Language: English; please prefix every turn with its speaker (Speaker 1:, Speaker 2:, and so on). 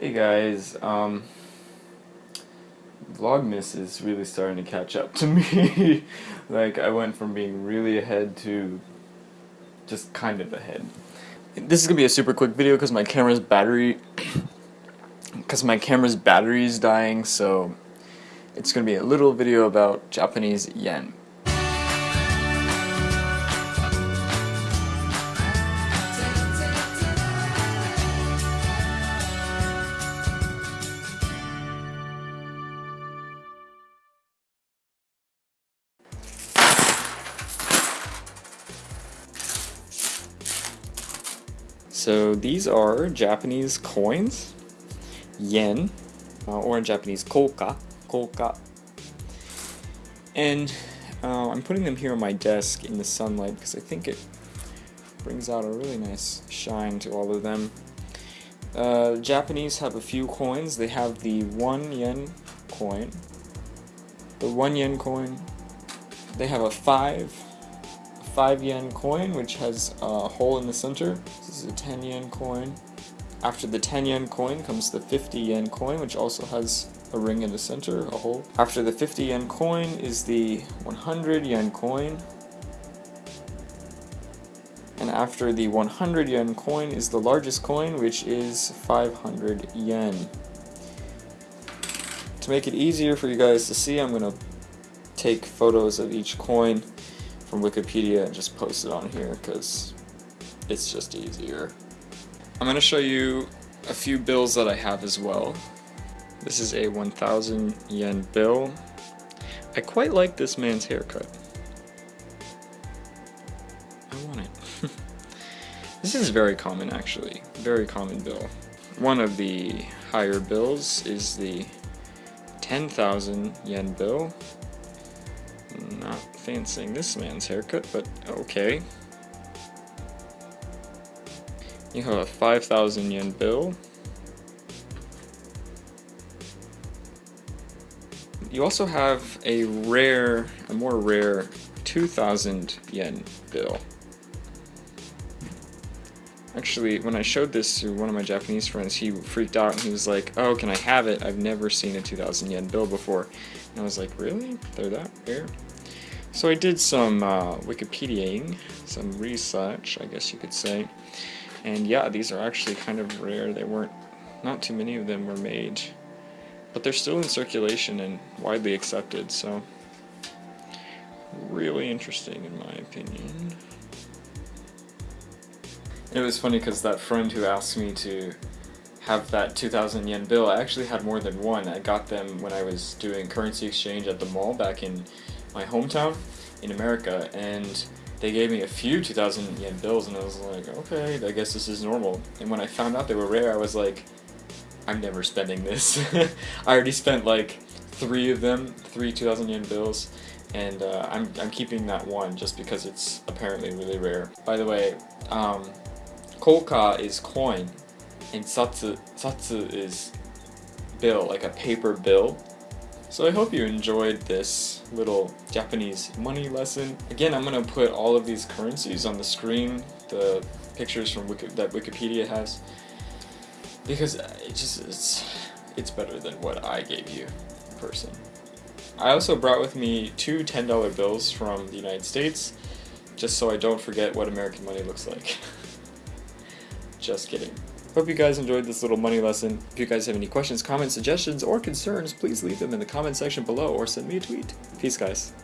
Speaker 1: Hey guys, um, Vlogmas is really starting to catch up to me. like, I went from being really ahead to just kind of ahead. This is gonna be a super quick video because my camera's battery, because my camera's battery is dying, so it's gonna be a little video about Japanese yen. So these are Japanese coins, yen, uh, or in Japanese koka, koka. And uh, I'm putting them here on my desk in the sunlight because I think it brings out a really nice shine to all of them. Uh, Japanese have a few coins. They have the 1 yen coin, the 1 yen coin, they have a 5 5 yen coin, which has a hole in the center. This is a 10 yen coin. After the 10 yen coin comes the 50 yen coin, which also has a ring in the center, a hole. After the 50 yen coin is the 100 yen coin. And after the 100 yen coin is the largest coin, which is 500 yen. To make it easier for you guys to see, I'm going to take photos of each coin from Wikipedia and just post it on here because it's just easier. I'm going to show you a few bills that I have as well. This is a 1000 yen bill. I quite like this man's haircut. I want it. this is very common actually, very common bill. One of the higher bills is the 10,000 yen bill. Fancying this man's haircut, but okay. You have a 5,000 yen bill. You also have a rare, a more rare 2,000 yen bill. Actually, when I showed this to one of my Japanese friends, he freaked out and he was like, oh, can I have it? I've never seen a 2,000 yen bill before. And I was like, really? They're that rare? So I did some uh, Wikipediaing, some research, I guess you could say. And yeah, these are actually kind of rare. They weren't, not too many of them were made. But they're still in circulation and widely accepted, so really interesting in my opinion. It was funny because that friend who asked me to have that 2000 yen bill, I actually had more than one. I got them when I was doing currency exchange at the mall back in my hometown in America and they gave me a few 2000 yen bills and I was like, okay, I guess this is normal. And when I found out they were rare, I was like, I'm never spending this. I already spent like three of them, three 2000 yen bills, and uh, I'm, I'm keeping that one just because it's apparently really rare. By the way, um, koka is coin, and satsu, satsu is bill, like a paper bill. So I hope you enjoyed this little Japanese money lesson. Again, I'm going to put all of these currencies on the screen, the pictures from Wiki that Wikipedia has, because it just it's, it's better than what I gave you in person. I also brought with me two $10 bills from the United States, just so I don't forget what American money looks like. just kidding. Hope you guys enjoyed this little money lesson. If you guys have any questions, comments, suggestions, or concerns, please leave them in the comment section below or send me a tweet. Peace, guys.